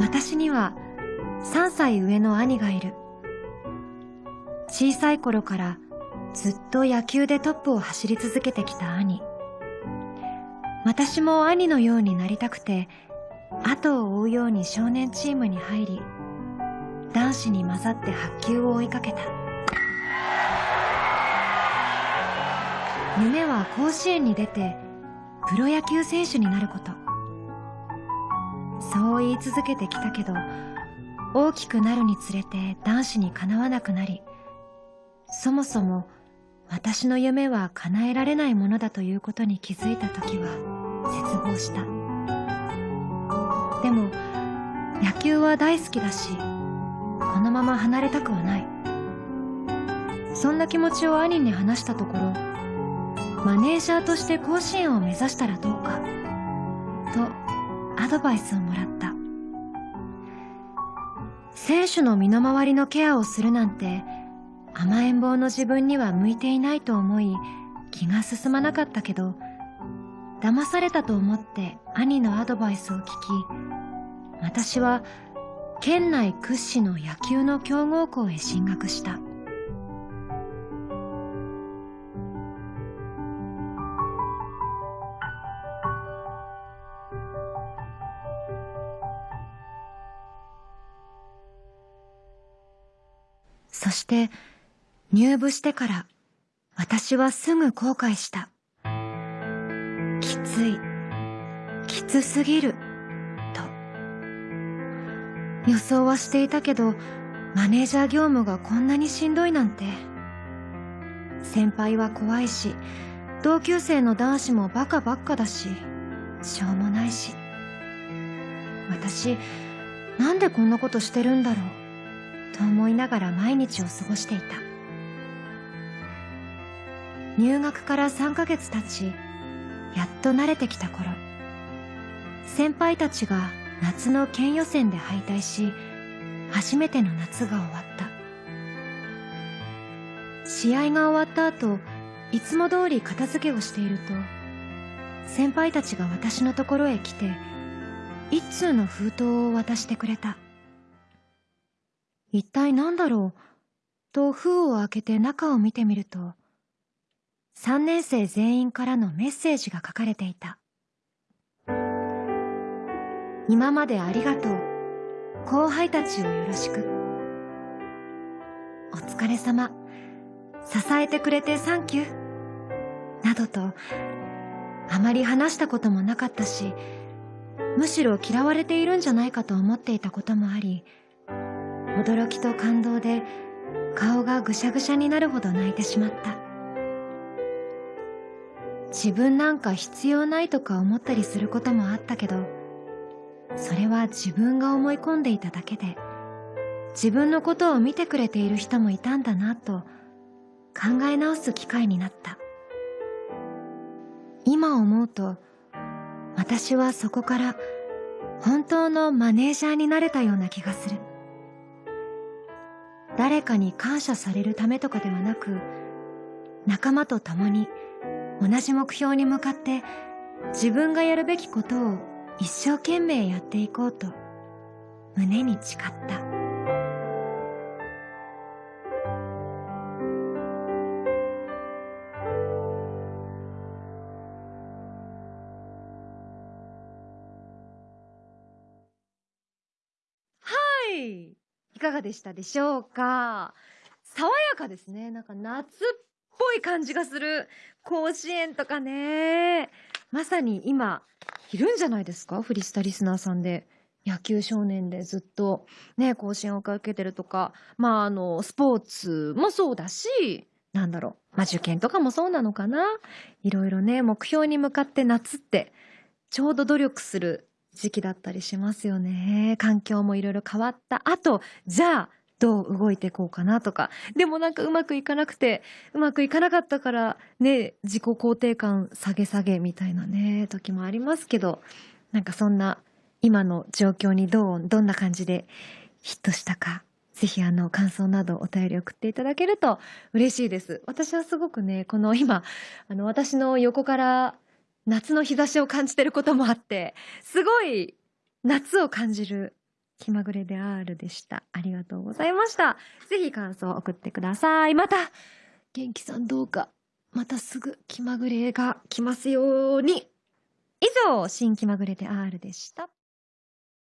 私には3歳上の兄がいる。小さい頃からずっと野球でトップを走り続けてきた兄。私も兄のようになりたくて、後を追うように少年チームに入り、男子に混ざって白球を追いかけた。夢は甲子園に出て、プロ野球選手になること。そう言い続けてきたけど、大きくなるにつれて男子にかなわなくなり、そもそも私の夢は叶えられないものだということに気づいた時は絶望した。でも野球は大好きだし、このまま離れたくはない。そんな気持ちを兄に話したところ、マネージャーとして甲子園を目指したらどうか、とドバイスをもらった。選手の身の回りのケアをするなんて甘えん坊の自分には向いていないと思い気が進まなかったけど騙されたと思って兄のアドバイスを聞き私は県内屈指の野球の強豪校へ進学したそして入部してから私はすぐ後悔した。きつい、きつすぎる、と。予想はしていたけど、マネージャー業務がこんなにしんどいなんて。先輩は怖いし、同級生の男子もバカばっかだし、しょうもないし。私、なんでこんなことしてるんだろう、と思いながら毎日を過ごしていた。入学から3ヶ月経ち、やっと慣れてきた頃、先輩たちが夏の県予選で敗退し、初めての夏が終わった。試合が終わった後、いつも通り片付けをしていると、先輩たちが私のところへ来て、一通の封筒を渡してくれた。一体何だろう？と封を開けて中を見てみると、3年生全員からのメッセージが書かれていた。今までありがとう。後輩たちをよろしく。お疲れ様。支えてくれてサンキュー。などと、あまり話したこともなかったし、むしろ嫌われているんじゃないかと思っていたこともあり、驚きと感動で顔がぐしゃぐしゃになるほど泣いてしまった。自分なんか必要ないとか思ったりすることもあったけど、それは自分が思い込んでいただけで、自分のことを見てくれている人もいたんだなと考え直す機会になった。今思うと、私はそこから本当のマネージャーになれたような気がする。誰かに感謝されるためとかではなく、仲間と共に同じ目標に向かって自分がやるべきことを一生懸命やっていこうと胸に誓った。いかがでしたでしょうか？爽やかですね。なんか夏っぽい感じがする。甲子園とかね。まさに今、いるんじゃないですか？フリスタリスナーさんで。野球少年でずっとね、甲子園を受けてるとか、まああの、スポーツもそうだし、なんだろう、まあ受験とかもそうなのかな。いろいろね、目標に向かって夏って、ちょうど努力する時期だったりしますよね。環境もいろいろ変わった後、じゃあ、どう動いていこうかなとか。でもなんかうまくいかなくて、うまくいかなかったからね、自己肯定感下げ下げみたいなね、時もありますけど、なんかそんな今の状況にどう、どんな感じでヒットしたか、ぜひあの感想などお便り送っていただけると嬉しいです。私はすごくね、この今、あの私の横から夏の日差しを感じてることもあって、すごい夏を感じる気まぐれで R でした。ありがとうございました。ぜひ感想を送ってください。また、元気さんどうか、またすぐ気まぐれが来ますように。以上、新気まぐれで R でした。